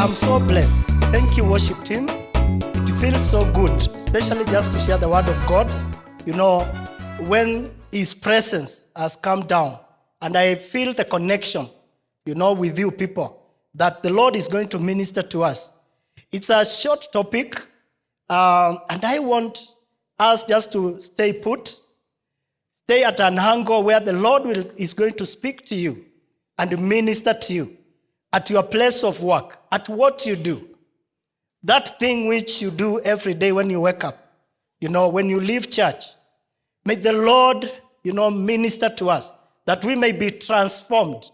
I'm so blessed. Thank you, worship team. It feels so good, especially just to share the word of God. You know, when His presence has come down, and I feel the connection, you know, with you people, that the Lord is going to minister to us. It's a short topic, um, and I want us just to stay put, stay at an angle where the Lord will, is going to speak to you and minister to you at your place of work, at what you do. That thing which you do every day when you wake up, you know, when you leave church. May the Lord, you know, minister to us that we may be transformed.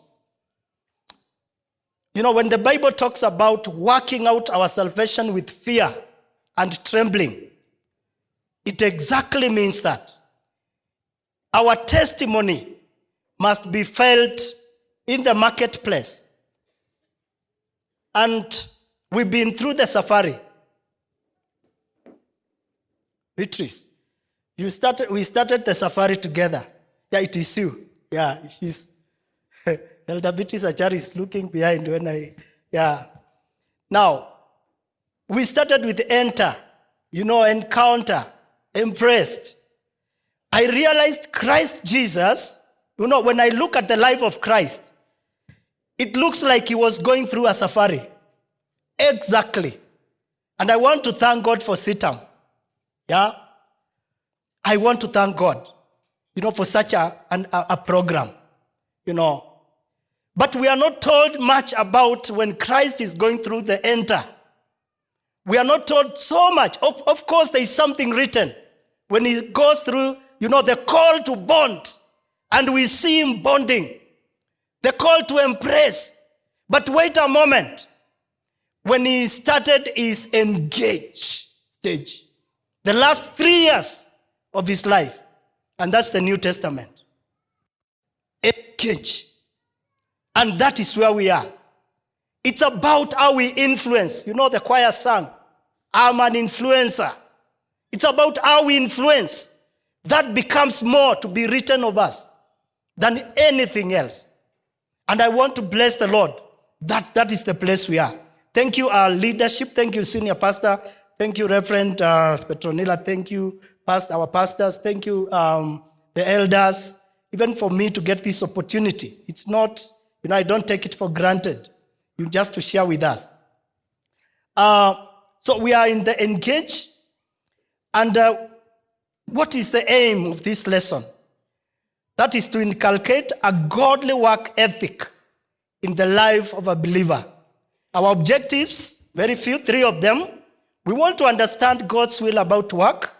You know, when the Bible talks about working out our salvation with fear and trembling, it exactly means that our testimony must be felt in the marketplace. And we've been through the safari. Beatrice, you started, we started the safari together. Yeah, it is you. Yeah, she's, Elder Beatrice Achari is looking behind when I, yeah. Now, we started with enter, you know, encounter, impressed. I realized Christ Jesus, you know, when I look at the life of Christ, it looks like he was going through a safari. Exactly. And I want to thank God for Sitam. Yeah. I want to thank God, you know, for such a, an, a, a program, you know. But we are not told much about when Christ is going through the enter. We are not told so much. Of, of course, there is something written when he goes through, you know, the call to bond, and we see him bonding, the call to embrace. But wait a moment. When he started his engage stage, the last three years of his life, and that's the New Testament. Engage. And that is where we are. It's about how we influence. You know, the choir sang, I'm an influencer. It's about how we influence. That becomes more to be written of us than anything else. And I want to bless the Lord. That, that is the place we are. Thank you, our leadership. Thank you, Senior Pastor. Thank you, Reverend uh, Petronilla. Thank you, past, our pastors. Thank you, um, the elders, even for me to get this opportunity. It's not, you know, I don't take it for granted. You just to share with us. Uh, so we are in the engage. And uh, what is the aim of this lesson? That is to inculcate a godly work ethic in the life of a believer. Our objectives, very few, three of them. We want to understand God's will about work.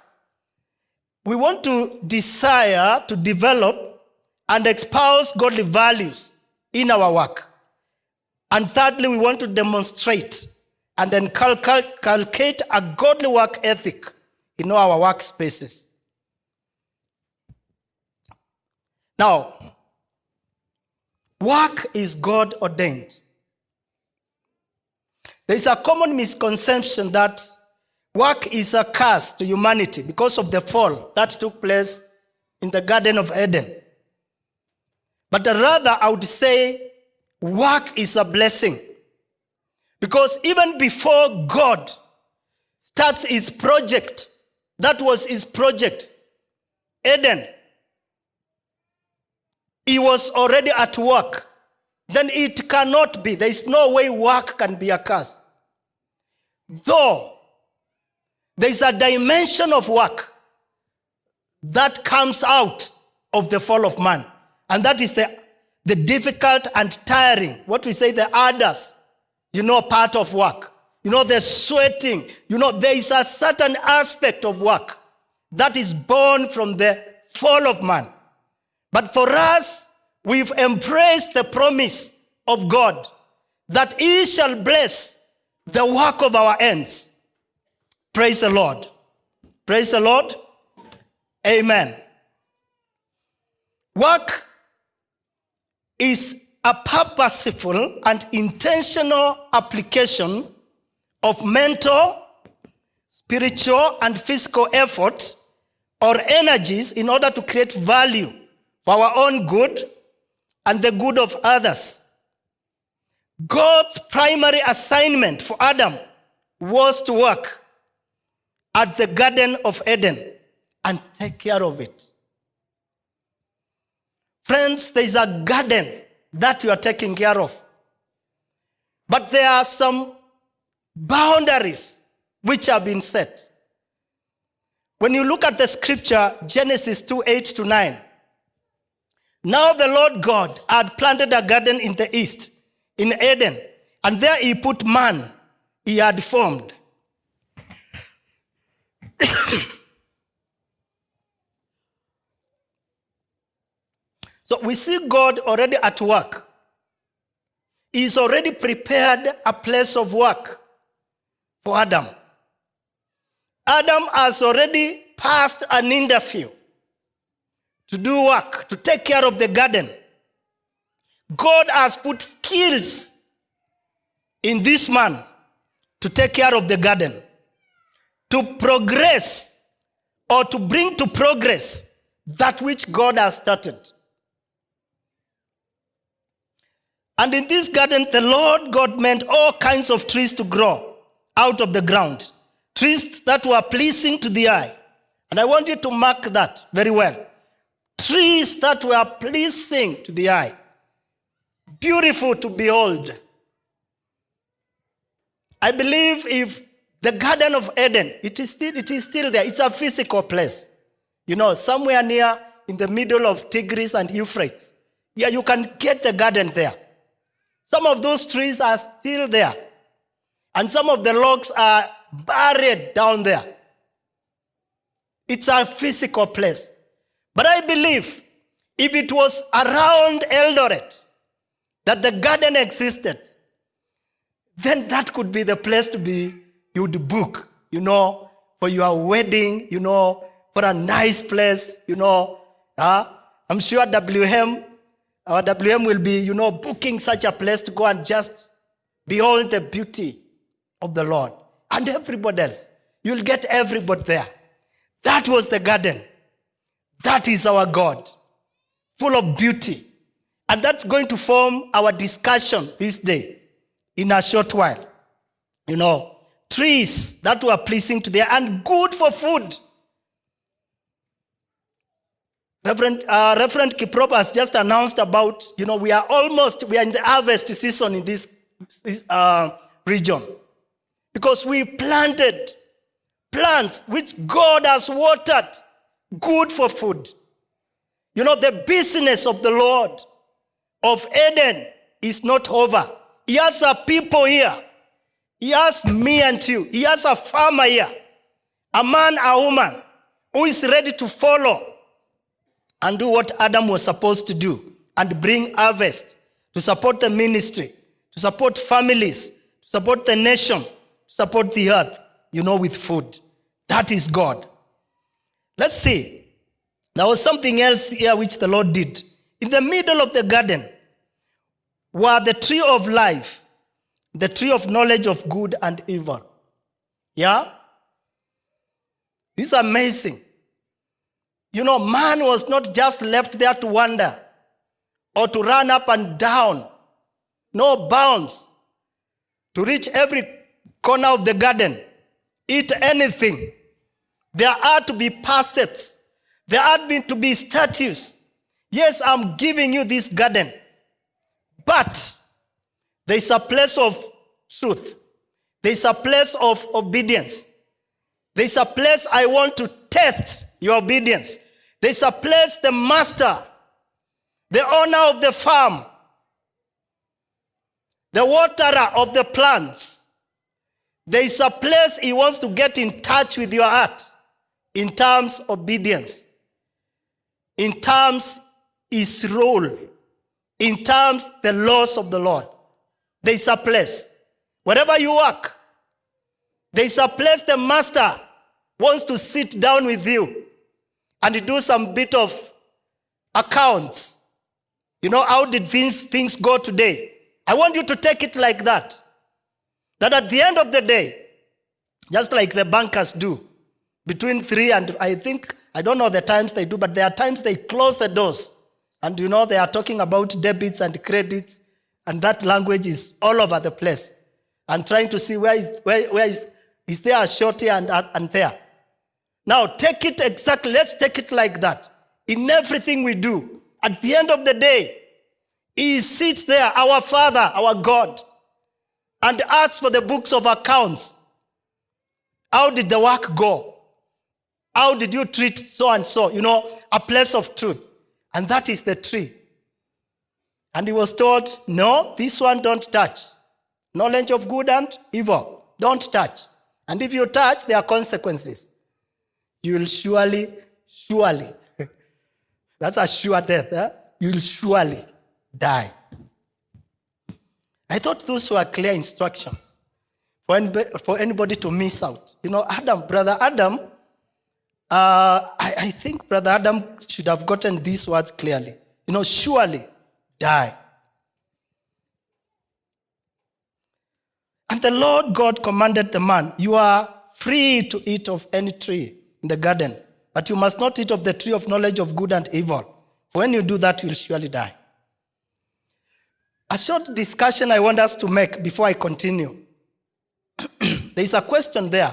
We want to desire to develop and espouse godly values in our work. And thirdly, we want to demonstrate and inculcate a godly work ethic in our workspaces. Now, work is God ordained. There is a common misconception that work is a curse to humanity because of the fall that took place in the Garden of Eden. But rather, I would say work is a blessing. Because even before God starts his project, that was his project, Eden, he was already at work. Then it cannot be. There is no way work can be a curse. Though there is a dimension of work that comes out of the fall of man. And that is the, the difficult and tiring, what we say the others, you know, part of work. You know, the sweating. You know, there is a certain aspect of work that is born from the fall of man. But for us, we've embraced the promise of God that He shall bless the work of our hands. Praise the Lord. Praise the Lord. Amen. Work is a purposeful and intentional application of mental, spiritual, and physical efforts or energies in order to create value for our own good and the good of others. God's primary assignment for Adam was to work at the Garden of Eden and take care of it. Friends, there is a garden that you are taking care of. But there are some boundaries which have been set. When you look at the scripture, Genesis 2 8 to 9, now the Lord God had planted a garden in the east, in Eden, and there he put man he had formed. so we see God already at work. He's already prepared a place of work for Adam. Adam has already passed an interview to do work, to take care of the garden. God has put skills in this man to take care of the garden, to progress or to bring to progress that which God has started. And in this garden, the Lord God meant all kinds of trees to grow out of the ground, trees that were pleasing to the eye. And I want you to mark that very well. Trees that were pleasing to the eye, beautiful to behold. I believe if the Garden of Eden, it is still, it is still there. It's a physical place. You know, somewhere near in the middle of Tigris and Euphrates. Yeah, you can get the garden there. Some of those trees are still there. And some of the logs are buried down there. It's a physical place. But I believe if it was around Eldoret that the garden existed, then that could be the place to be, you would book, you know, for your wedding, you know, for a nice place, you know. Uh, I'm sure WM, our WM will be, you know, booking such a place to go and just behold the beauty of the Lord. And everybody else. You'll get everybody there. That was the garden. That is our God, full of beauty. And that's going to form our discussion this day in a short while. You know, trees that were pleasing to the and good for food. Reverend, uh, Reverend Kiprop has just announced about, you know, we are almost, we are in the harvest season in this, this uh, region. Because we planted plants which God has watered, good for food. You know, the business of the Lord of Eden is not over. He has a people here. He has me and you. He has a farmer here. A man, a woman who is ready to follow and do what Adam was supposed to do and bring harvest to support the ministry, to support families, to support the nation, to support the earth, you know, with food. That is God. Let's see. There was something else here which the Lord did. In the middle of the garden were the tree of life, the tree of knowledge of good and evil. Yeah? This is amazing. You know, man was not just left there to wander or to run up and down. No bounds. To reach every corner of the garden, eat anything. There are to be precepts. There are to be statues. Yes, I'm giving you this garden. But there's a place of truth. There's a place of obedience. There's a place I want to test your obedience. There's a place the master, the owner of the farm, the waterer of the plants, there is a place he wants to get in touch with your heart in terms obedience, in terms his role in terms the laws of the Lord. There is a place. Wherever you work, there is a place the master wants to sit down with you and do some bit of accounts. You know, how did things, things go today? I want you to take it like that. That at the end of the day, just like the bankers do, between three and I think, I don't know the times they do, but there are times they close the doors and you know, they are talking about debits and credits And that language is all over the place. And trying to see where is, where, where is, is there a short here and, and there. Now, take it exactly, let's take it like that. In everything we do, at the end of the day, He sits there, our Father, our God, and asks for the books of accounts. How did the work go? How did you treat so and so? You know, a place of truth. And that is the tree. And he was told, No, this one don't touch. Knowledge of good and evil. Don't touch. And if you touch, there are consequences. You will surely, surely, that's a sure death, eh? you'll surely die. I thought those were clear instructions for anybody, for anybody to miss out. You know, Adam, brother Adam, uh, I, I think brother Adam should have gotten these words clearly. You know, surely die. And the Lord God commanded the man, You are free to eat of any tree in the garden, but you must not eat of the tree of knowledge of good and evil. For when you do that, you will surely die. A short discussion I want us to make before I continue. there is a question there.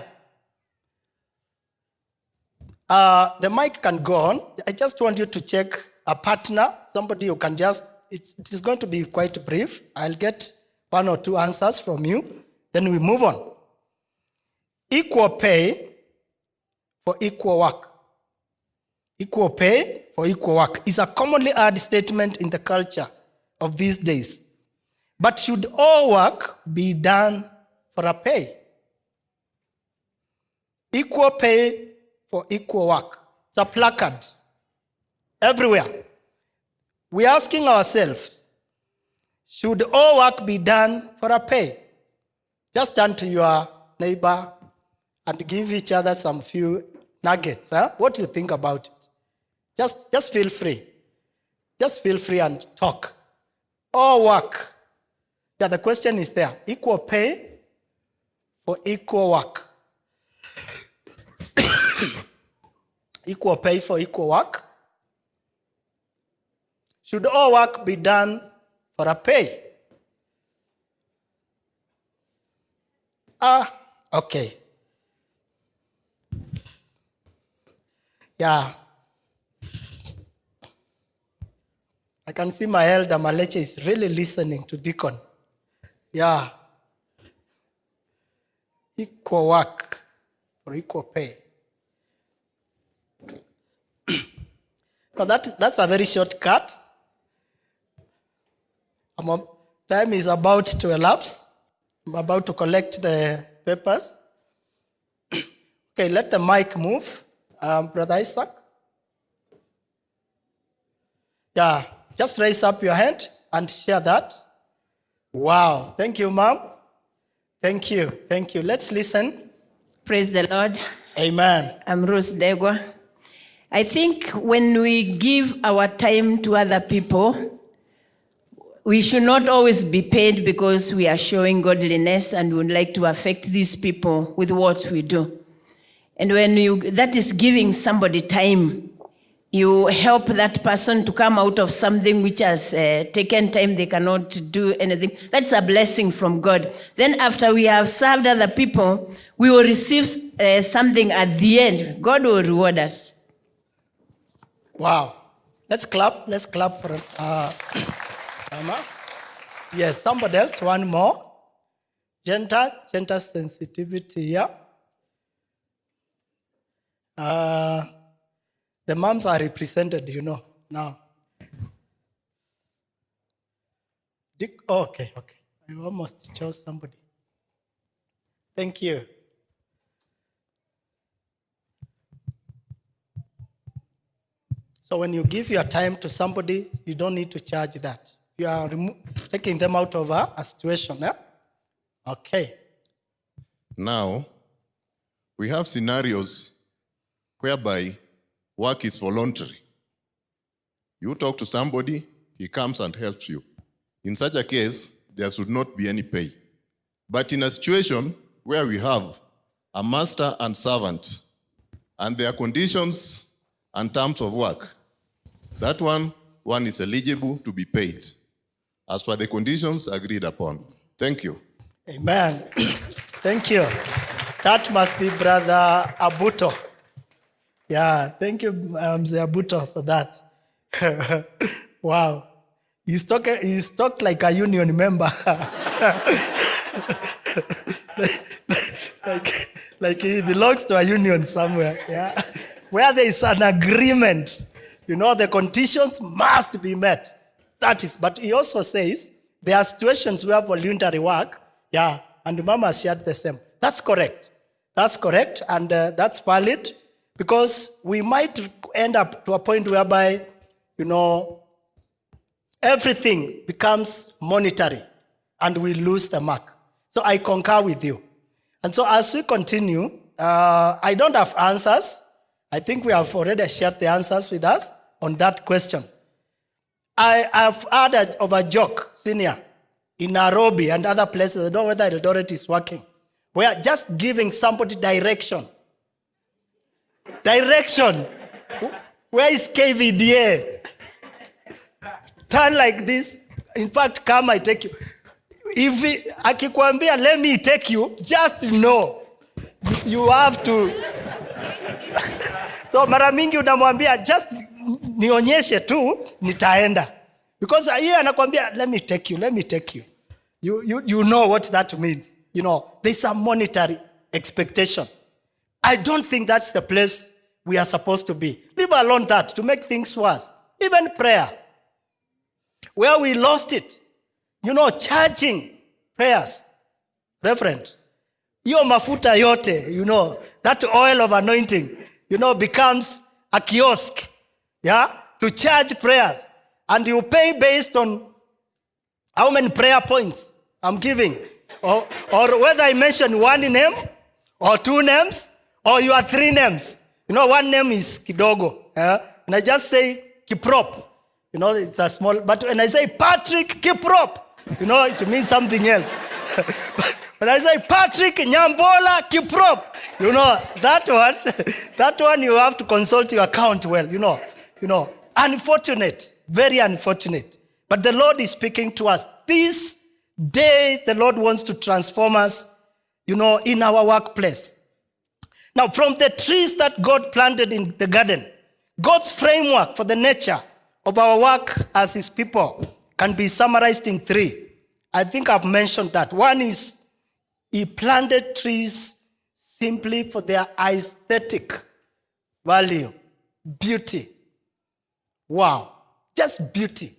Uh, the mic can go on. I just want you to check a partner, somebody who can just, it's, it is going to be quite brief. I'll get one or two answers from you, then we move on. Equal pay for equal work. Equal pay for equal work is a commonly heard statement in the culture of these days. But should all work be done for a pay? Equal pay for equal work. It's a placard everywhere. We're asking ourselves, should all work be done for a pay? Just turn to your neighbor and give each other some few nuggets. Huh? What do you think about it? Just, just feel free. Just feel free and talk. All work. Yeah, the question is there. Equal pay for equal work. Equal pay for equal work. Should all work be done for a pay? Ah, okay. Yeah. I can see my elder Maleche is really listening to Deacon. Yeah. Equal work for equal pay. Now that, that's a very short cut. I'm- Time is about to elapse. I'm about to collect the papers. okay, let the mic move. Um, Brother Isaac. Yeah, just raise up your hand and share that. Wow. Thank you, ma'am. Thank you. Thank you. Let's listen. Praise the Lord. Amen. I'm Rose Degwa. I think when we give our time to other people, we should not always be paid because we are showing godliness and would like to affect these people with what we do. And when you, that is giving somebody time, you help that person to come out of something which has uh, taken time, they cannot do anything. That's a blessing from God. Then, after we have served other people, we will receive uh, something at the end. God will reward us. Wow. Let's clap. Let's clap for uh, Mama. Yes, somebody else. One more. Gender, gender sensitivity. Yeah. Uh, the moms are represented, you know, now. Dick, oh, okay, okay. I almost chose somebody. Thank you. So when you give your time to somebody, you don't need to charge that. You are taking them out of a, a situation. Yeah? Okay. Now, we have scenarios whereby work is voluntary. You talk to somebody, he comes and helps you. In such a case, there should not be any pay. But in a situation where we have a master and servant, and their conditions and terms of work, that one, one is eligible to be paid. as per the conditions agreed upon. Thank you. Amen. thank you. That must be Brother Abuto. Yeah, thank you, um, Abuto, for that. wow. He's talking, he's talked like a union member. like, like he belongs to a union somewhere. Yeah. Where there is an agreement, you know, the conditions must be met. That is, but he also says there are situations where voluntary work, yeah, and Mama shared the same. That's correct. That's correct, and uh, that's valid because we might end up to a point whereby, you know, everything becomes monetary and we lose the mark. So I concur with you. And so as we continue, uh, I don't have answers. I think we have already shared the answers with us on that question. I have heard of a joke, senior, in Nairobi and other places. I don't know whether Eldoret is working. We are just giving somebody direction. Direction. Where is KVDA? Turn like this. In fact, come, I take you. If akikwambia, let me take you, just know you have to so mara mingi unamwambia just nionyeshe tu nitaenda. Because hiyo anakwambia let me take you let me take you. You, you you know what that means. You know there's a monetary expectation. I don't think that's the place we are supposed to be. Leave alone that to make things worse. Even prayer. Where we lost it. You know charging prayers. Reverend hiyo mafuta yote you know that oil of anointing you know becomes a kiosk yeah to charge prayers. And you pay based on how many prayer points i'm giving. Or, or whether i mention one name or two names or you are three names. You know one name is kidogo yeah? and i just say kiprop. You know it's a small but when i say patrick kiprop you know it means something else when i say patrick nyambola kiprop. You know that one that one you have to consult your account well you know you know. Unfortunate very unfortunate. But the lord is speaking to us. This day the lord wants to transform us you know in our workplace. Now, from the trees that God planted in the garden, God's framework for the nature of our work as His people can be summarized in three. I think I've mentioned that. One is He planted trees simply for their aesthetic value, beauty. Wow, just beauty.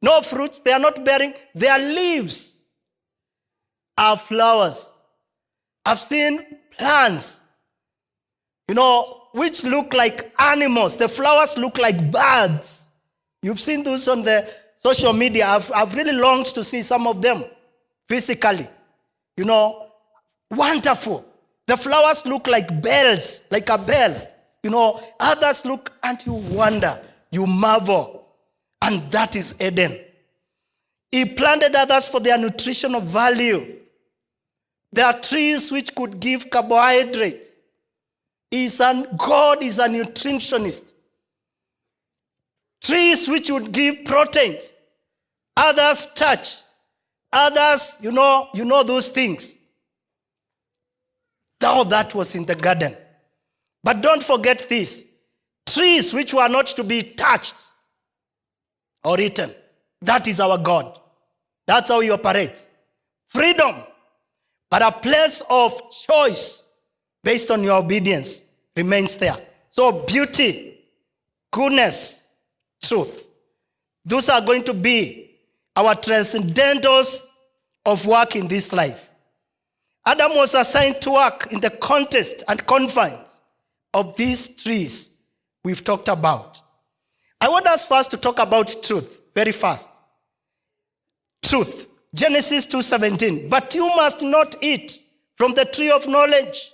No fruits, they are not bearing, their leaves are flowers. I've seen plants, you know, which look like animals. The flowers look like birds. You've seen those on the social media. I've, I've really longed to see some of them physically. You know, wonderful. The flowers look like bells, like a bell. You know, others look and you wonder, you marvel. And that is Eden. He planted others for their nutritional value. There are trees which could give carbohydrates. Is an, God is a nutritionist. Trees which would give proteins. Others touch. Others, you know, you know those things. All that was in the garden. But don't forget this. Trees which were not to be touched or eaten. That is our God. That's how he operates. Freedom but a place of choice based on your obedience remains there. So, beauty, goodness, truth. Those are going to be our transcendentals of work in this life. Adam was assigned to work in the context and confines of these trees we've talked about. I want us first to talk about truth very fast. Truth. Genesis 2:17. But you must not eat from the tree of knowledge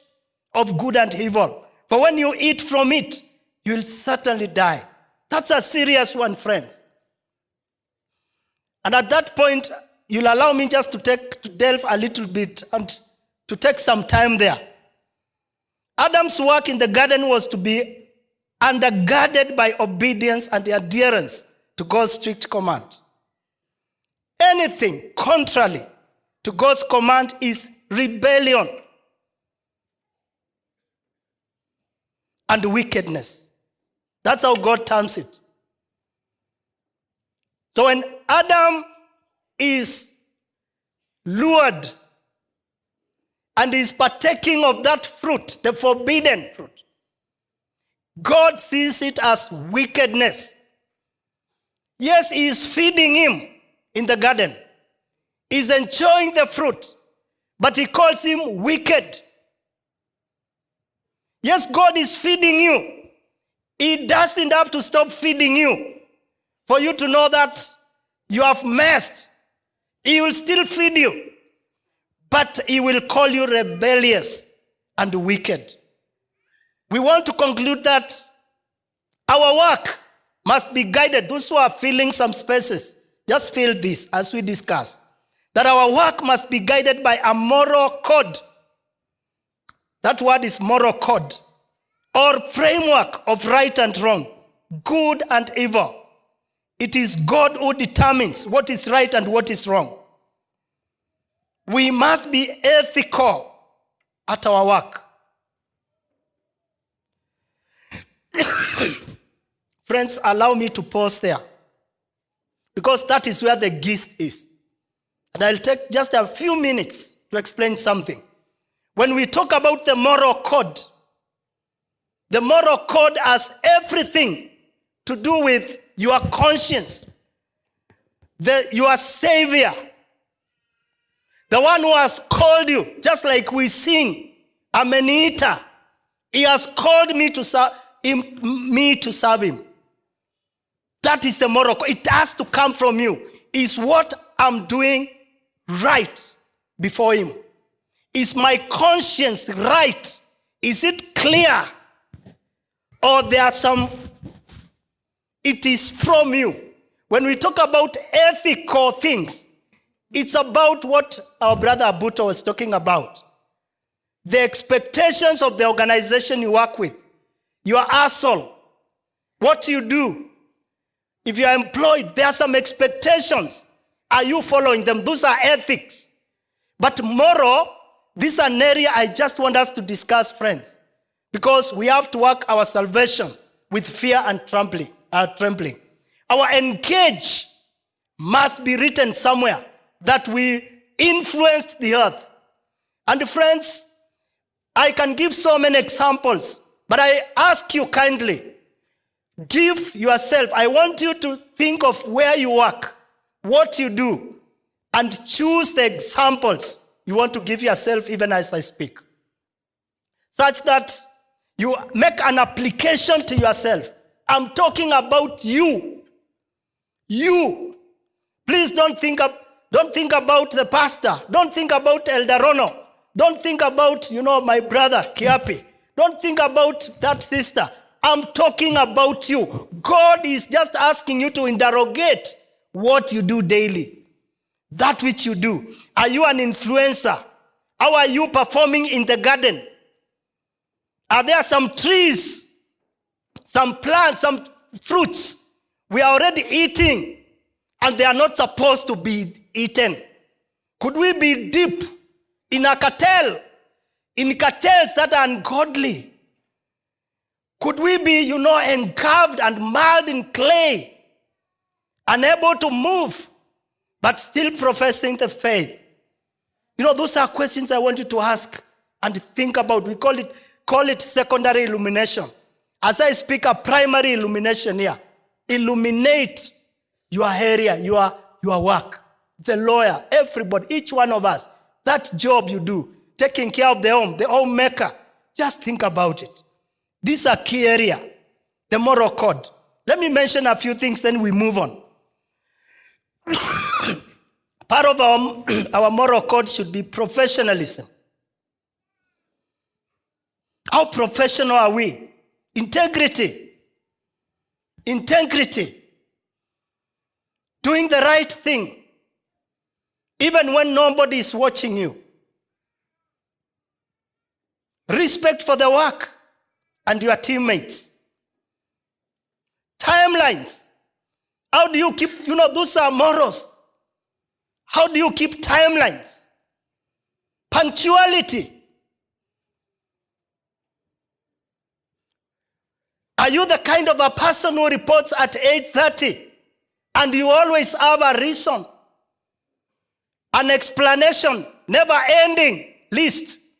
of good and evil. For when you eat from it, you'll certainly die. That's a serious one, friends. And at that point, you'll allow me just to take to delve a little bit and to take some time there. Adam's work in the garden was to be undergirded by obedience and adherence to God's strict command. anything contrary to God's command is rebellion and wickedness. That's how God terms it. So when Adam is lured and is partaking of that fruit, the forbidden fruit, God sees it as wickedness. Yes, He is feeding him in the garden, He's enjoying the fruit, but He calls him wicked. Yes, God is feeding you. He doesn't have to stop feeding you for you to know that you have messed. He will still feed you, but He will call you rebellious and wicked. We want to conclude that our work must be guided. Those who are filling some spaces, just fill this as we discuss. That our work must be guided by a moral code. That word is moral code or framework of right and wrong, good and evil. It is God who determines what is right and what is wrong. We must be ethical at our work. Friends, allow me to pause there because that is where the gist is. And I'll take just a few minutes to explain something. When we talk about the moral code, the moral code has everything to do with your conscience, the, your savior, the one who has called you, just like we sing, Amenita. He has called me to serve him, me to serve him. That is the moral. It has to come from you. Is what I'm doing right before him? Is my conscience right? Is it clear? Or there are some, it is from you. When we talk about ethical things, it's about what our brother Abuto was talking about. The expectations of the organization you work with, your asshole, what you do. If you are employed, there are some expectations. Are you following them? Those are ethics. But moral, this is an area I just want us to discuss, friends, because we have to work our salvation with fear and trembling. Uh, trembling. Our engage must be written somewhere that we influenced the earth. And friends, I can give so many examples, but I ask you kindly, give yourself, I want you to think of where you work, what you do, and choose the examples you want to give yourself even as I speak. Such that you make an application to yourself. I'm talking about you. You. Please don't think of, don't think about the pastor. Don't think about Elder. Don't think about, you know, my brother Kiapi. Don't think about that sister. I'm talking about you. God is just asking you to interrogate what you do daily. That which you do. Are you an influencer? How are you performing in the garden? Are there some trees, some plants, some fruits we are already eating and they are not supposed to be eaten? Could we be deep in a cartel, in cartels that are ungodly? Could we be, you know, engulfed and marred in clay, unable to move, but still professing the faith? You know, those are questions I want you to ask and think about. We call it, call it secondary illumination. As I speak, a primary illumination here. Illuminate your area, your, your work. The lawyer, everybody, each one of us. That job you do, taking care of the home, the homemaker. Just think about it. This are key area, the moral code. Let me mention a few things, then we move on. Part of our, our moral code should be professionalism. How professional are we? Integrity. Integrity. Doing the right thing, even when nobody is watching you. Respect for the work and your teammates. Timelines. How do you keep, you know, those are morals. How do you keep timelines? Punctuality. Are you the kind of a person who reports at 8:30 and you always have a reason, an explanation, never ending list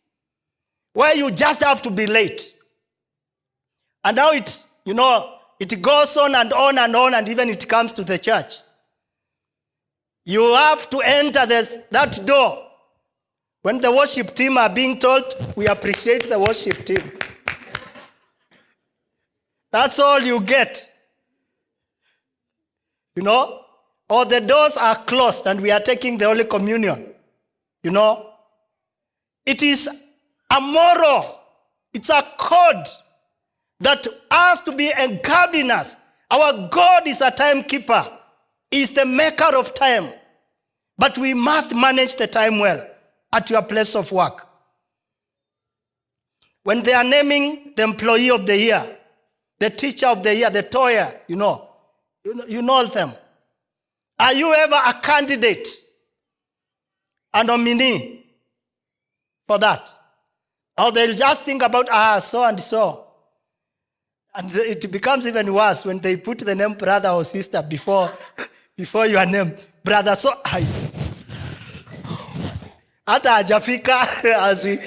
where you just have to be late? And now it, you know, it goes on and on and on, and even it comes to the church. You have to enter this, that door. When the worship team are being told, we appreciate the worship team. That's all you get. You know? Or the doors are closed and we are taking the Holy Communion. You know? It is a moral, it's a code that has to be engraved in us. Our God is a timekeeper, He is the maker of time. But we must manage the time well at your place of work. When they are naming the employee of the year, the teacher of the year, the toyer, you know, you know, you know them. Are you ever a candidate, a nominee for that? Or they'll just think about, ah, so and so. And it becomes even worse when they put the name brother or sister before, before your name. Brother, so I. Hata hajafika as we,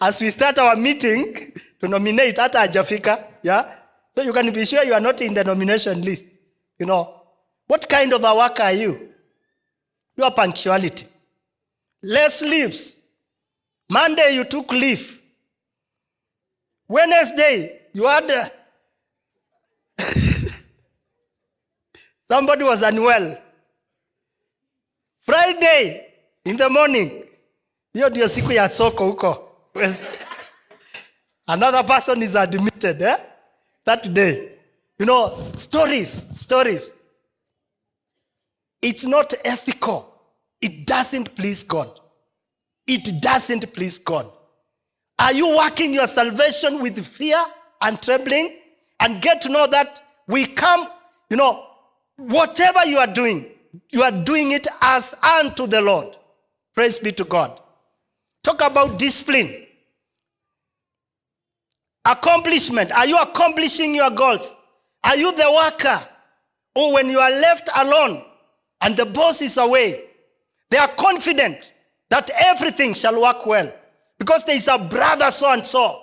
as we start our meeting to nominate, hata hajafika. Yeah? So you can be sure you are not in the nomination list. You know, what kind of a worker are you? Your punctuality. Less leaves. Monday you took leave. Wednesday you had uh, somebody was unwell. Friday in the morning, hiyo ndio siku ya soko huko. Another person is admitted eh? That day. You know, stories, stories. It's not ethical. It doesn't please God. It doesn't please God. Are you working your salvation with fear and trembling? And get to know that we come, you know, whatever you are doing, you are doing it as unto the Lord. Praise be to God. Talk about discipline. Accomplishment. Are you accomplishing your goals? Are you the worker who, when you are left alone and the boss is away, they are confident that everything shall work well because there is a brother so and so,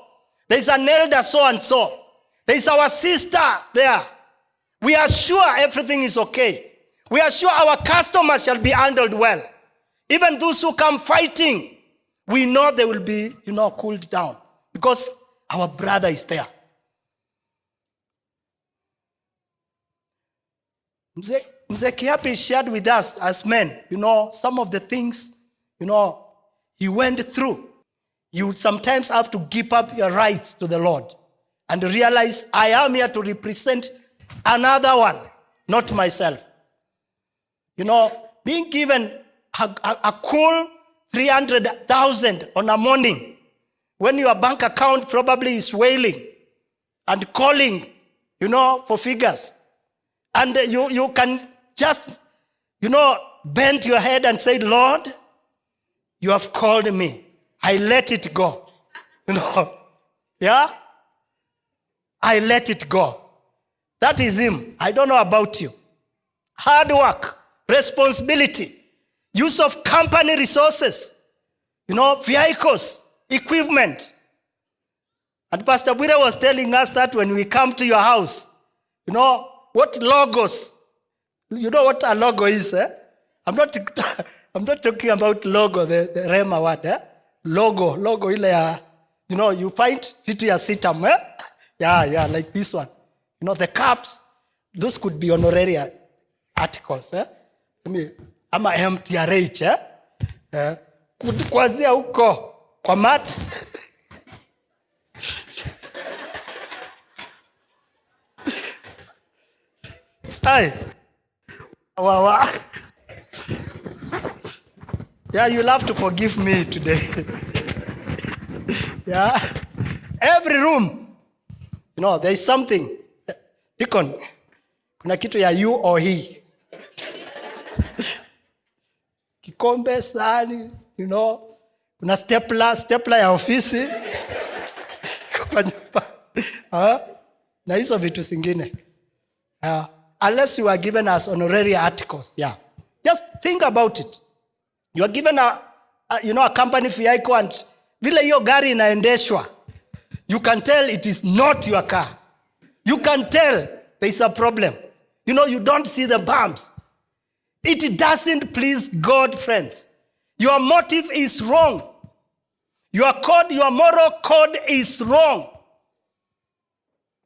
there is an elder so and so, there is our sister there. We are sure everything is okay. We are sure our customers shall be handled well. Even those who come fighting, we know they will be, you know, cooled down because our brother is there. Mzee Mzee Kiapi shared with us as men, you know, some of the things, you know, he went through. You sometimes have to give up your rights to the Lord and realize I am here to represent another one, not myself. You know, being given a, a, a cool 300,000 on a morning when your bank account probably is wailing and calling, you know, for figures. And you, you can just, you know, bend your head and say, Lord, you have called me. I let it go. You know, yeah? I let it go. That is him. I don't know about you. Hard work, responsibility, use of company resources, you know, vehicles, equipment. And Pastor Bwire was telling us that when we come to your house, you know, what logos, you know what a logo is, eh? I'm not, I'm not talking about logo, the, the Rema word, eh? Logo, logo you know, you find vitu ya sitam, eh? Yeah, yeah, like this one. You know, the cups, those could be honoraria articles, eh? I mean, ama MTRH, eh? eh? Kuanzia huko kwa mat Hey. Wow, wow. Yeah, you'll have to forgive me today. yeah. Every room, you know, there is something. Deacon, kuna kitu ya you or he. kikombe sahani you know kuna stepla stepla ya ofisi. Kwa nyumba. Na hizo vitu zingine. Uh, unless you are given as honorary articles yeah. Just think about it. You are given a, a you know a company vehicle and vile hiyo gari inaendeshwa you can tell it is not your car. You can tell there is a problem. You know you don't see the bumps. It doesn't please god friends your motive is wrong. Your code your moral code is wrong.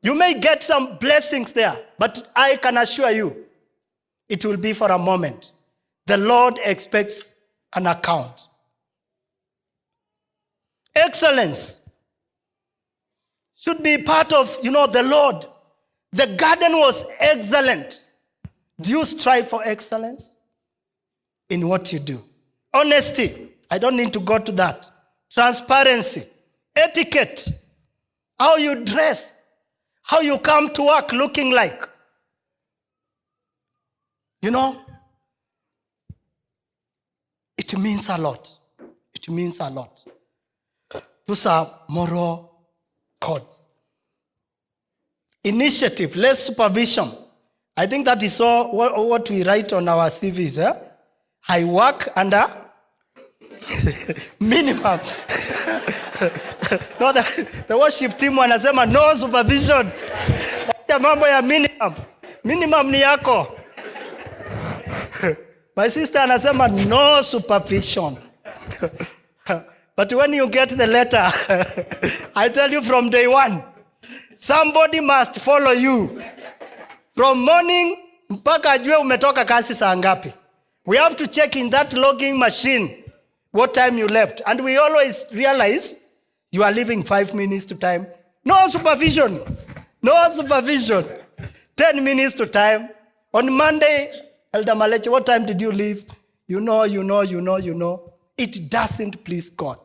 You may get some blessings there but i can assure you it will be for a moment. The lord expects an account. Excellence should be part of you know the lord. The garden was excellent. Do you strive for excellence in what you do honesty. I don't need to go to that. Transparency. Etiquette. How you dress. How you come to work looking like. You know? It means a lot. It means a lot. Those are moral codes. Initiative. Less supervision. I think that is all what, we write on our cvs eh? i work under minimum. No, the, the worship team wanasema no supervision. Acha mambo ya minimum. Minimum ni yako. My sister anasema no supervision. But when you get the letter i tell you from day one somebody must follow you. From morning mpaka ajue umetoka kasi saa ngapi. We have to check in that logging machine what time you left. And we always realize you are leaving five minutes to time. No supervision. No supervision. 10 minutes to time. On monday elder maleche what time did you leave? You know you know you know you know. It doesn't please god.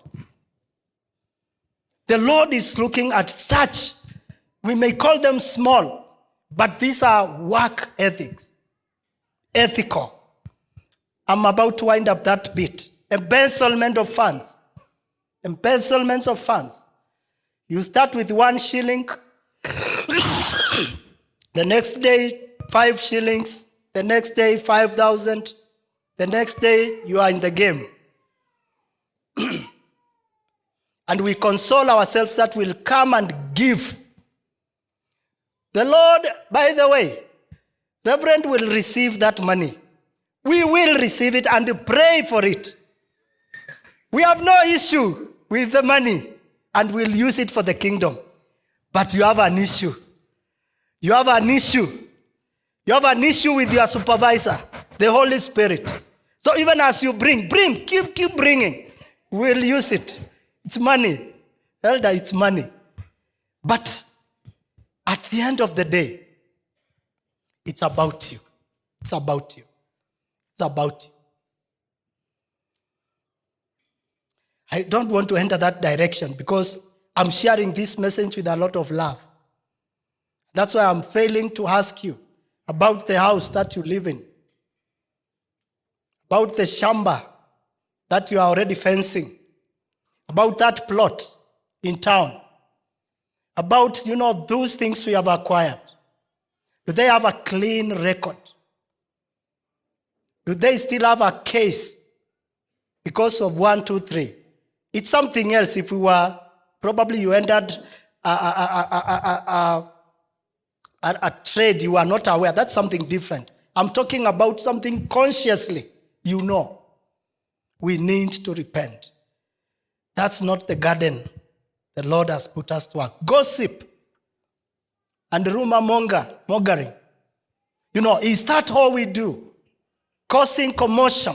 The lord is looking at such we may call them small but these are work ethics. Ethical. I'm about to wind up that bit embezzlement of funds. Embezzlements of funds. You start with one shilling. The next day five shillings. The next day 5000 the next day you are in the game. And we console ourselves that we'll come and give. The lord by the way reverend will receive that money. We will receive it and pray for it we have no issue with the money and we'll use it for the kingdom. But you have an issue. You have an issue. You have an issue with your supervisor the holy spirit. So even as you bring bring keep keep bringing. We'll use it. It's money. Elder it's money. But at the end of the day it's about you. It's about you. It's about you I don't want to enter that direction because I'm sharing this message with a lot of love. That's why I'm failing to ask you about the house that you live in, about the shamba that you are already fencing, about that plot in town, about you know those things we have acquired. Do they have a clean record? Do they still have a case because of one, two, three? It's something else if we were, probably you entered a, a, a, a, trade you are not aware. That's something different. I'm talking about something consciously you know. We need to repent. That's not the garden the Lord has put us to work. Gossip and rumor monger, mongering. You know, is that all we do? Causing commotion.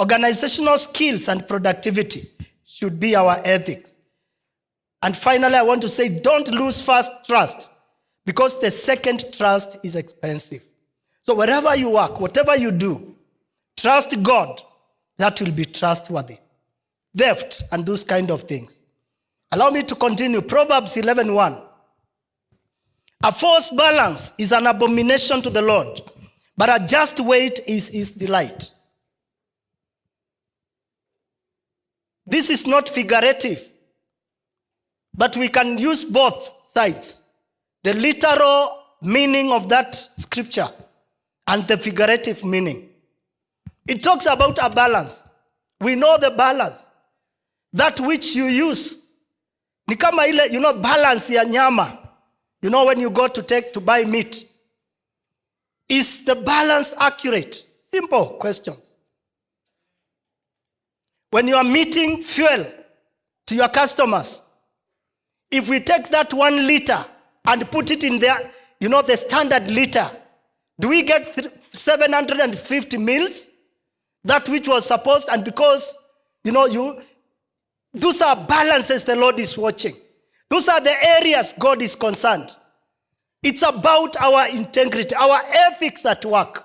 Organizational skills and productivity should be our ethics. And finally, I want to say don't lose first trust because the second trust is expensive. So, wherever you work, whatever you do, trust God. That will be trustworthy. Theft and those kind of things. Allow me to continue. Proverbs 11:1. A false balance is an abomination to the Lord, but a just weight is his delight. This is not figurative, but we can use both sides the literal meaning of that scripture and the figurative meaning. It talks about a balance. We know the balance. That which you use. Ni kama ile, you know, balance ya nyama. You know, when you go to take to buy meat. Is the balance accurate? Simple questions. When you are meeting fuel to your customers, if we take that one liter and put it in there, you know, the standard liter, do we get 750 mils? That which was supposed, and because, you know, you, those are balances the Lord is watching. Those are the areas God is concerned. It's about our integrity, our ethics at work.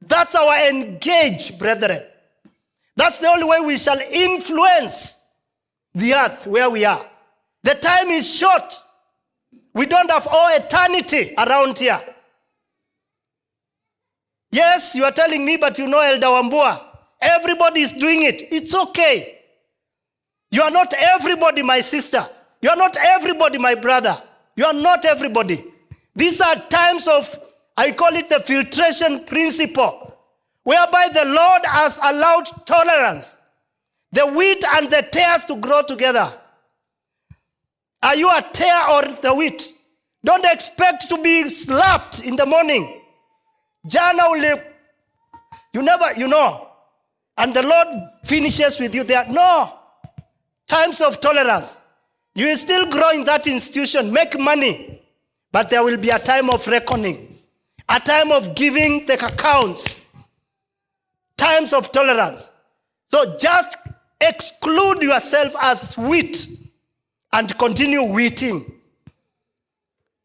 That's our engage, brethren. That's the only way we shall influence the earth where we are. The time is short. We don't have all eternity around here. Yes, you are telling me, but you know Elder Wambua. Everybody is doing it. It's okay. You are not everybody, my sister. You are not everybody, my brother. You are not everybody. These are times of, I call it the filtration principle, whereby the Lord has allowed tolerance, the wheat and the tares to grow together. Are you a tear or the wheat? Don't expect to be slapped in the morning. Jana ule, you never, you know, and the Lord finishes with you there. No, times of tolerance. You will still grow in that institution, make money, but there will be a time of reckoning, a time of giving the accounts, times of tolerance. So just exclude yourself as wheat and continue wheating.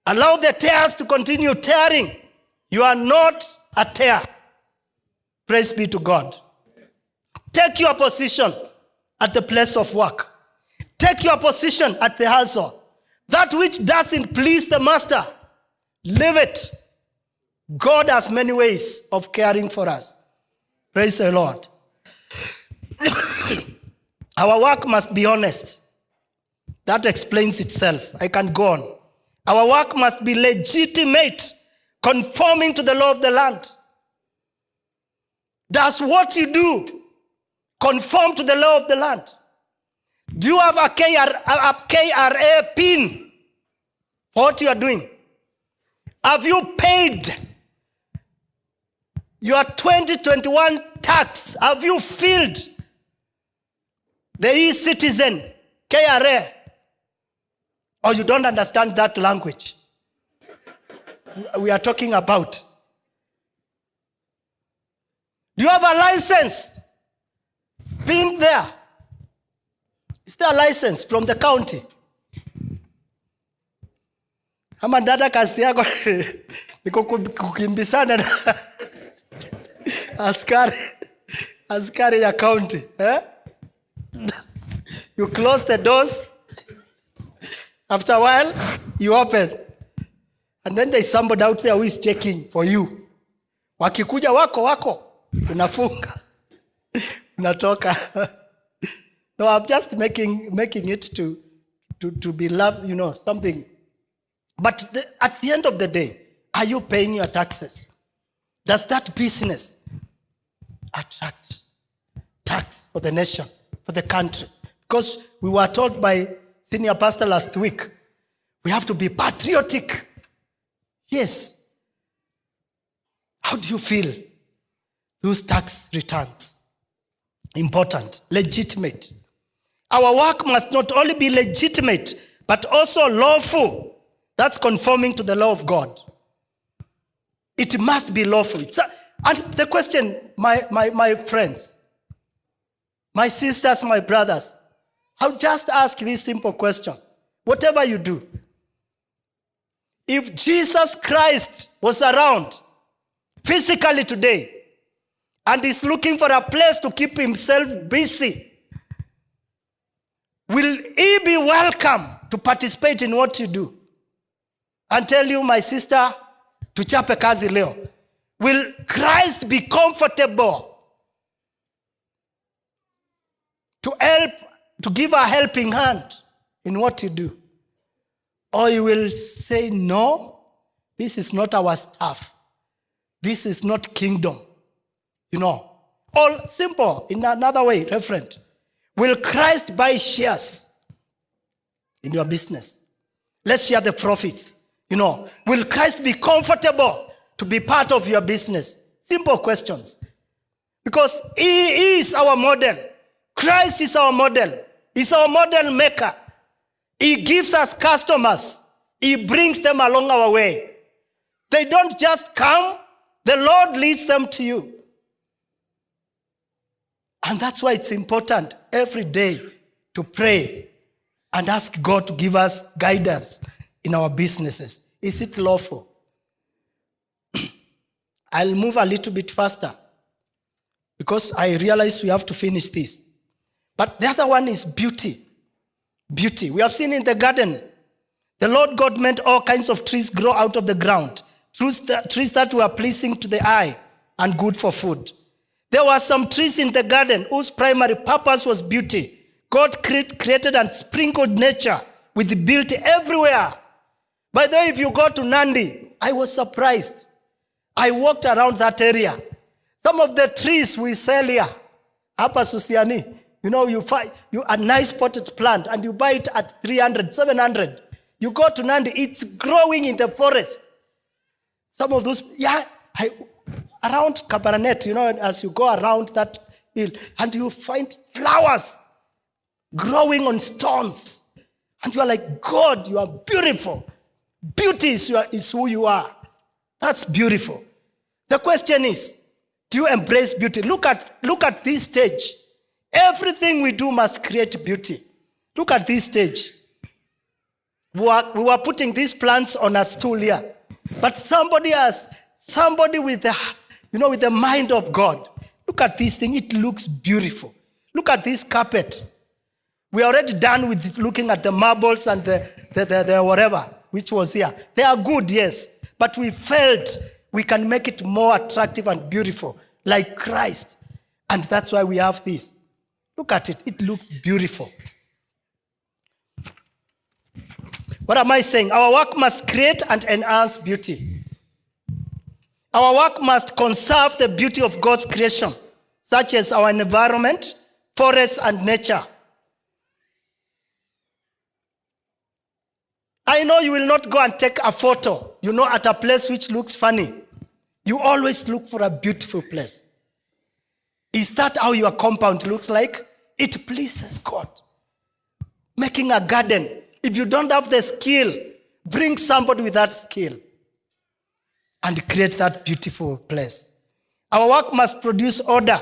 Allow the tares to continue tearing. You are not a tear. Praise be to God. Take your position at the place of work. Take your position at the household. That which doesn't please the master, leave it. God has many ways of caring for us. Praise the Lord. Our work must be honest. That explains itself. I can go on. Our work must be legitimate, conforming to the law of the land. Does what you do conform to the law of the land? Do you have a, KR, a KRA pin for what you are doing? Have you paid your 2021 tax? Have you filled the e-citizen KRA? Or you don't understand that language? We are talking about. Do you have a license? Pinned there. Is there a license from the county? Ama dada kazi yako ni kuku- kukimbizana na askari askari ya county eh? You close the doors. After a while, you open. And then there's somebody out there who is checking for you. Wakikuja wako wako, unafunga. Unatoka. no, I'm just making making it to to, to be love, you know, something. But the, at the end of the day, are you paying your taxes? Does that business attract tax for the nation, for the country? Because we were told by senior pastor last week, we have to be patriotic. Yes. How do you feel? Those tax returns. Important, legitimate. Our work must not only be legitimate, but also lawful. That's conforming to the law of God. It must be lawful. And the question, my, my, my friends, my sisters, my brothers, I'll just ask this simple question. Whatever you do, if Jesus Christ was around physically today and is looking for a place to keep himself busy, will he be welcome to participate in what you do? And tell you, my sister, tuchape kazi leo. Will Christ be comfortable to help, to give a helping hand in what you do. Or you will say, No, this is not our stuff. This is not kingdom. You know, all simple in another way, reverend. Will Christ buy shares in your business? Let's share the profits. You know, will Christ be comfortable to be part of your business? Simple questions. Because He is our model. Christ is our model. He's our model maker. He gives us customers. He brings them along our way. They don't just come, the Lord leads them to you. And that's why it's important every day to pray and ask God to give us guidance in our businesses. Is it lawful? I'll move a little bit faster because I realize we have to finish this. But the other one is beauty. Beauty. We have seen in the garden, the Lord God meant all kinds of trees grow out of the ground, trees that, were pleasing to the eye and good for food. There were some trees in the garden whose primary purpose was beauty. God created and sprinkled nature with beauty everywhere. By the way, if you go to Nandi, I was surprised. I walked around that area. Some of the trees we sell here, Upper Susiani, you know, you find you a nice potted plant and you buy it at 300, 700. You go to Nandi, it's growing in the forest. Some of those, yeah, I, around Kabarnet, you know, as you go around that hill, and you find flowers growing on stones. And you are like, God, you are beautiful. Beauty is, your, is who you are. That's beautiful. The question is, do you embrace beauty? Look at, look at this stage. Everything we do must create beauty. Look at this stage. We were, we were putting these plants on a stool here. But somebody has, somebody with the, you know, with the mind of God. Look at this thing. It looks beautiful. Look at this carpet. We are already done with looking at the marbles and the, the, the, the whatever, which was here. They are good, yes. But we felt we can make it more attractive and beautiful, like Christ. And that's why we have this. Look at it. It looks beautiful. What am I saying? Our work must create and enhance beauty. Our work must conserve the beauty of God's creation, such as our environment, forests, and nature. I know you will not go and take a photo, you know, at a place which looks funny. You always look for a beautiful place. Is that how your compound looks like? It pleases God. Making a garden. If you don't have the skill, bring somebody with that skill and create that beautiful place. Our work must produce order,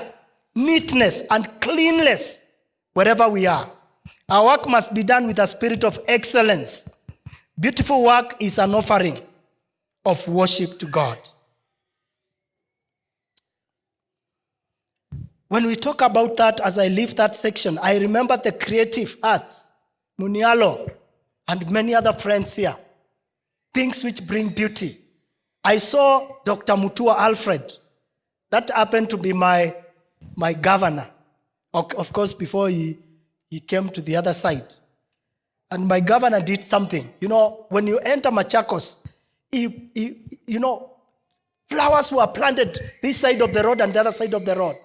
neatness, and cleanliness wherever we are. Our work must be done with a spirit of excellence. Beautiful work is an offering of worship to God. When we talk about that, as I leave that section, I remember the creative arts, Munialo, and many other friends here. Things which bring beauty. I saw Dr. Mutua Alfred. That happened to be my, my governor. Of course, before he, he came to the other side. And my governor did something. You know, when you enter Machakos, he, he, you know, flowers were planted this side of the road and the other side of the road.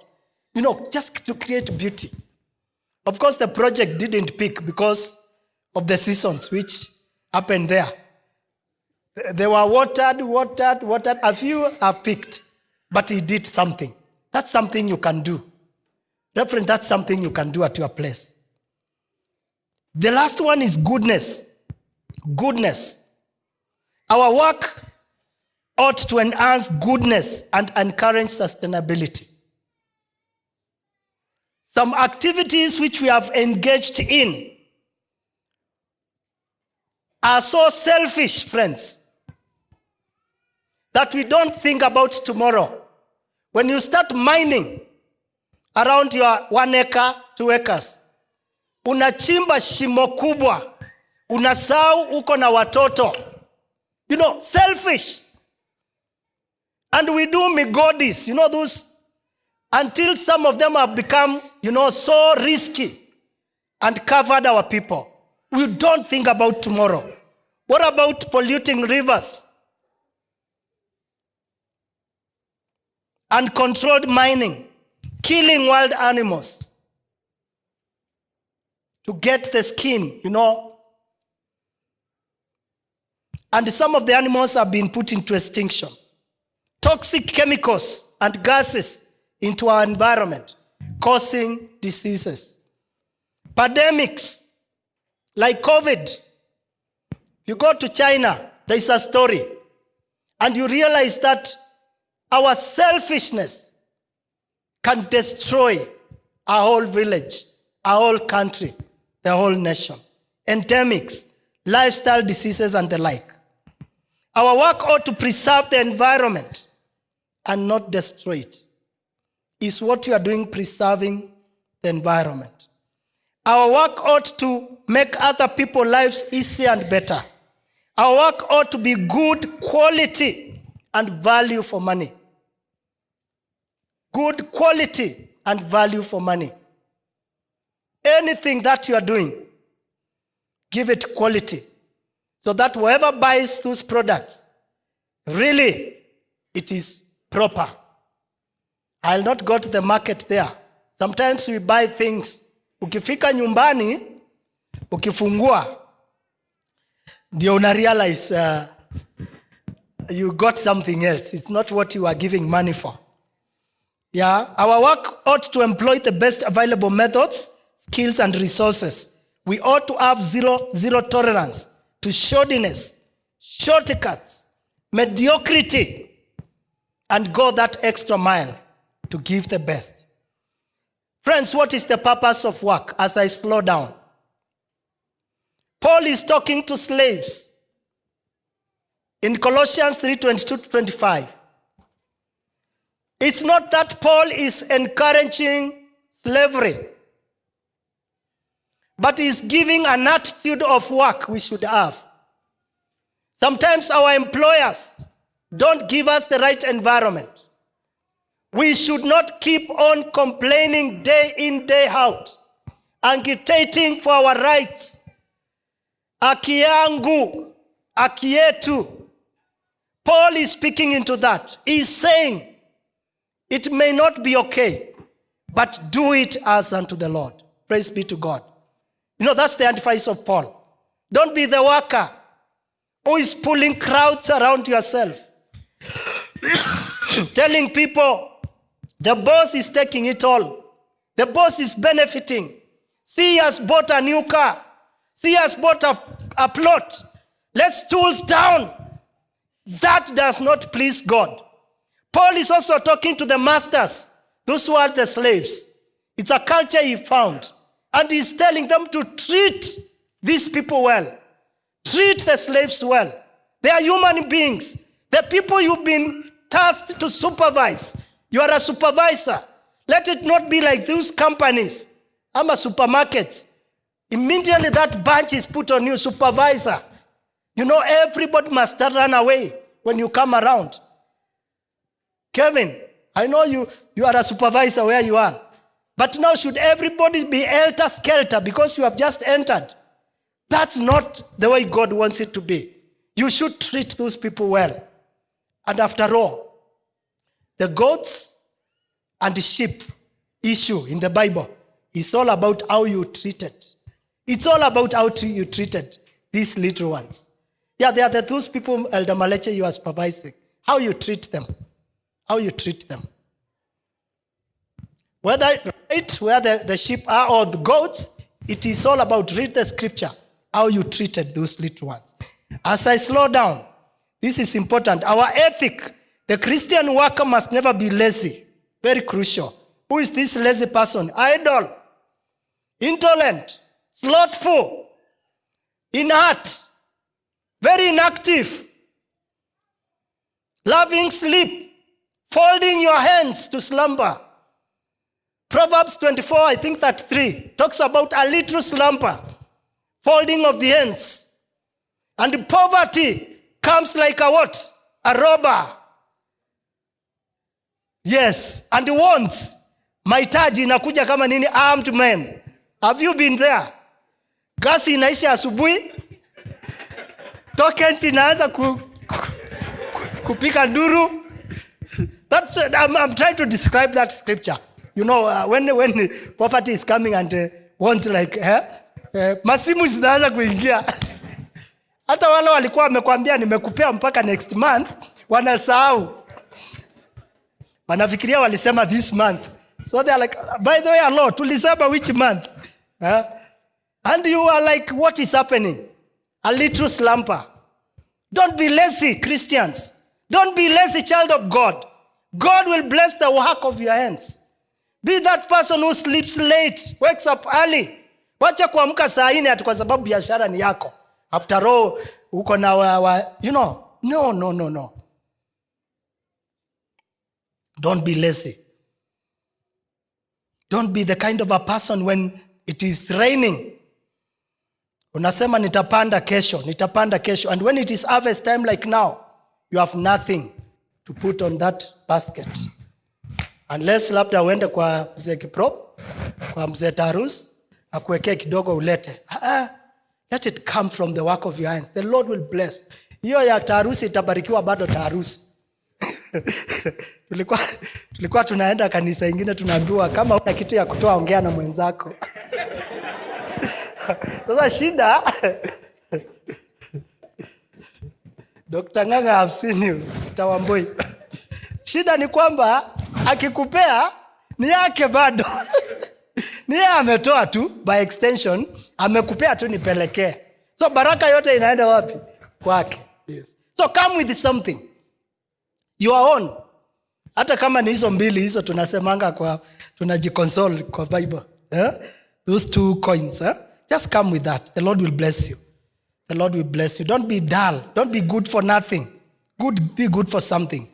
You know, just to create beauty. Of course, the project didn't pick because of the seasons which happened there. They were watered, watered, watered. A few are picked, but he did something. That's something you can do. Reverend, that's something you can do at your place. The last one is goodness. Goodness. Our work ought to enhance goodness and encourage sustainability. Some activities which we have engaged in are so selfish, friends, that we don't think about tomorrow. When you start mining around your one acre, two acres, unachimba shimo kubwa, unasahau uko na watoto. You know, selfish. And we do migodis, you know, those, until some of them have become, you know, so risky. and covered our people. We don't think about tomorrow. What about polluting rivers? Uncontrolled mining, killing wild animals to get the skin, you know. And some of the animals have been put into extinction. Toxic chemicals and gases into our environment, causing diseases. Pandemics like COVID. You go to China, there is a story, and you realize that our selfishness can destroy our whole village, our whole country, the whole nation. Endemics, lifestyle diseases, and the like. Our work ought to preserve the environment and not destroy it. Is what you are doing preserving the environment? Our work ought to make other people's lives easier and better. Our work ought to be good quality and value for money. Good quality and value for money. Anything that you are doing, give it quality so that whoever buys those products, really, it is proper. I'll not go to the market there. Sometimes we buy things. Ukifika nyumbani, ukifungua, ndio una realize uh, you got something else. It's not what you are giving money for. Yeah, our work ought to employ the best available methods, skills, and resources. We ought to have zero, zero tolerance to shoddiness, shortcuts, mediocrity, and go that extra mile to give the best. Friends, what is the purpose of work as I slow down? Paul is talking to slaves in Colossians 3 22 to 25. It's not that Paul is encouraging slavery, but is giving an attitude of work we should have. Sometimes our employers don't give us the right environment. We should not keep on complaining day in, day out, agitating for our rights. Haki yetu. Paul is speaking into that. He's saying, it may not be okay, but do it as unto the Lord. Praise be to God. You know, that's the advice of Paul. Don't be the worker who is pulling crowds around yourself, telling people the boss is taking it all. The boss is benefiting. See, he has bought a new car. See, he has bought a, a plot. Let's tools down. That does not please God. Paul is also talking to the masters, those who are the slaves. It's a culture he found. And he's telling them to treat these people well. Treat the slaves well. They are human beings. The people you've been tasked to supervise. You are a supervisor. Let it not be like those companies. I'm a supermarkets. Immediately that bunch is put on you, supervisor. You know, everybody must run away when you come around. Kevin, I know you, you are a supervisor where you are. But now should everybody be helter skelter because you have just entered? That's not the way God wants it to be. You should treat those people well. And after all, the goats and the sheep issue in the Bible is all about how you treated. It's all about how you treated these little ones. Yeah, they are the, those people, Elder Maleche, you are supervising. How you treat them. How you treat them. Whether right where the, the sheep are or the goats, it is all about read the scripture, how you treated those little ones. As I slow down, this is important. Our ethic, the Christian worker must never be lazy. Very crucial. Who is this lazy person? Idle, intolerant, slothful, inert, very inactive, loving sleep, folding your hands to slumber. Proverbs 24, I think that 3, talks about a little slumber, folding of the hands. And poverty comes like a what? A robber. Yes, and wants. Mahitaji inakuja kama nini? Armed men. have you been there gasi inaisha asubuhi tokens inaanza ku, ku, kupika nduru that's I'm, I'm trying to describe that scripture you know uh, when when poverty is coming and uh, wants like eh, eh, masimu zinaanza kuingia. Hata wale walikuwa wamekwambia nimekupea mpaka next month wanasahau. Wanafikiria walisema this month. So they are like by the way alo tulisema which month? Huh? and you are like what is happening? A little slumper don't be lazy christians. Don't be lazy child of god. God will bless the work of your hands be that person who sleeps late wakes up early. Wacha kuamka saa nne ati kwa sababu biashara ni yako. After all uko na wa, wa, you know no no no no. Don't be lazy. Don't be the kind of a person when it is raining. Unasema nitapanda kesho nitapanda kesho. And when it is harvest time like now you have nothing to put on that basket unless labda uende kwa mzee kiprop kwa mzee tarus akuwekee kidogo ulete. Ah, let it come from the work of your hands. The lord will bless. Hiyo ya taharusi itabarikiwa bado taharusi tulikuwa, tulikuwa tunaenda kanisa ingine tunaambiwa kama una kitu ya kutoa ongea na mwenzako. Sasa shida dr nganga I've seen you. Tawamboi shida ni kwamba akikupea ni yake bado. Ni yeye ametoa tu by extension amekupea tu nipelekee. So baraka yote inaenda wapi? Kwake. Yes. so come with something. Your own. Hata kama ni hizo mbili hizo tunasemanga kwa tunajikonsol kwa bible eh? those two coins eh? just come with that. The lord will bless you. The lord will bless you. Don't be dull. Don't be good for nothing. Good be good for something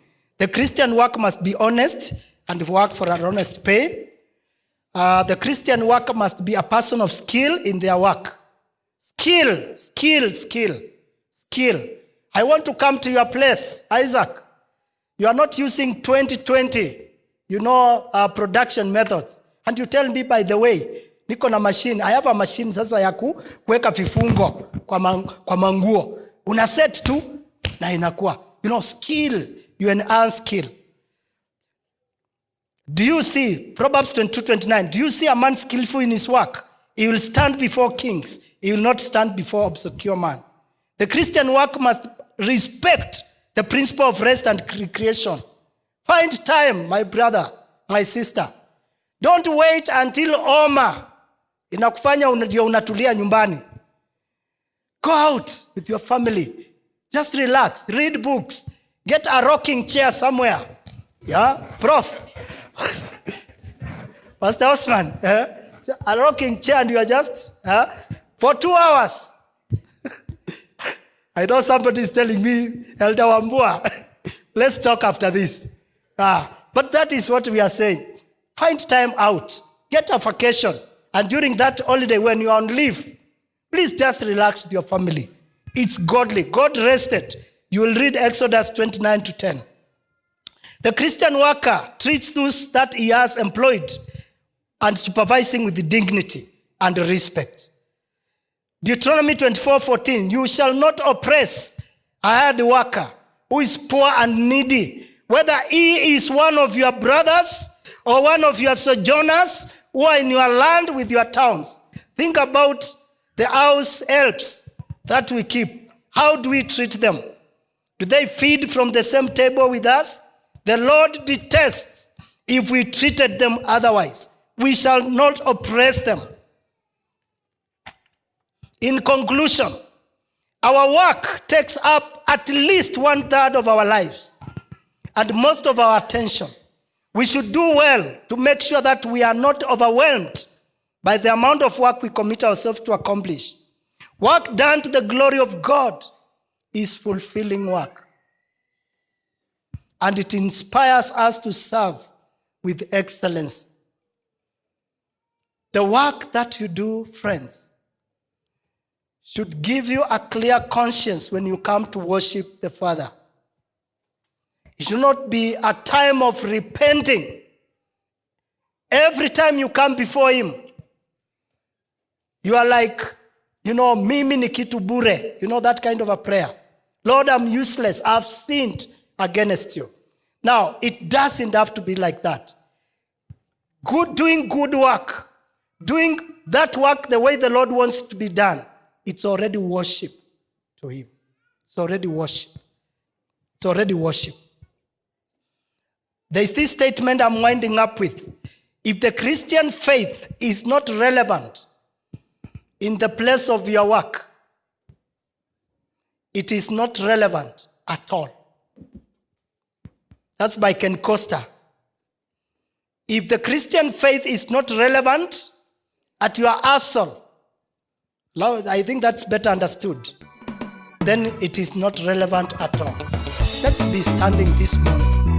the christian work must be honest and work for an honest pay. Uh, the christian worker must be a person of skill in their work. Skill skill skill skill. I want to come to your place isaac. You are not using 2020 you know uh, production methods. And you tell me by the way niko na machine. I have a machine sasa ya ku- kuweka vifungo kwa, man, kwa manguo. Una set tu na inakuwa you know skill you earn skill do you see proverbs 22 29 do you see a man skillful in his work? He will stand before kings. He will not stand before obscure man. The christian work must respect the principle of rest and recreation find time my brother my sister. Don't wait until oma inakufanya ndio unatulia nyumbani. Go out with your family. Just relax. Read books get a rocking chair somewhere yeah prof pastor osman eh? a rocking chair and you are just eh? for two hours I know somebody is telling me, Elder Wambua, let's talk after this. Ah, but that is what we are saying. Find time out, get a vacation, and during that holiday when you are on leave, please just relax with your family. It's godly. God rested. You will read Exodus 29 to 10. The Christian worker treats those that he has employed and supervising with dignity and respect. Deuteronomy 24 14, you shall not oppress a hired worker who is poor and needy, whether he is one of your brothers or one of your sojourners who are in your land with your towns. Think about the house helps that we keep. How do we treat them? Do they feed from the same table with us? The Lord detests if we treated them otherwise. We shall not oppress them. In conclusion, our work takes up at least one third of our lives and most of our attention. We should do well to make sure that we are not overwhelmed by the amount of work we commit ourselves to accomplish. Work done to the glory of God is fulfilling work. And it inspires us to serve with excellence. The work that you do, friends, should give you a clear conscience when you come to worship the Father. It should not be a time of repenting. Every time you come before Him, You are like, you know, mimi ni kitu bure. You know that kind of a prayer. Lord, I'm useless. I've sinned against you. Now, it doesn't have to be like that. Good, doing good work, doing that work the way the Lord wants to be done, it's already worship to Him. It's already worship. It's already worship. There's this statement I'm winding up with. If the Christian faith is not relevant in the place of your work, it is not relevant at all. That's by Ken Costa. If the Christian faith is not relevant at your assault, I think that's better understood, then it is not relevant at all. Let's be standing this morning.